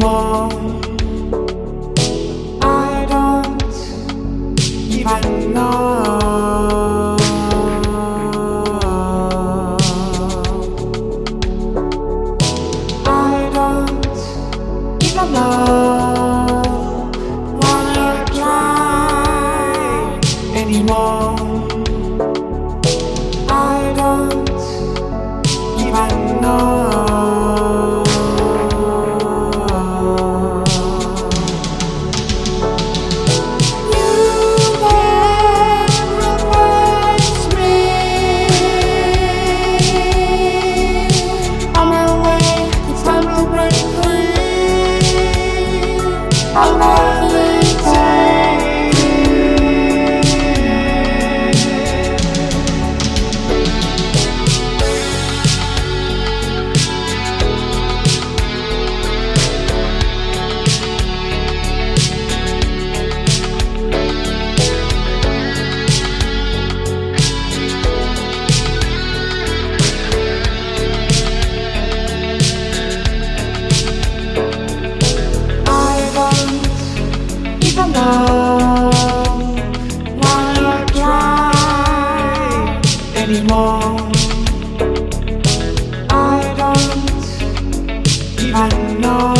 I don't even know. I don't even know I'm levitating. Wanna try anymore. I don't even know.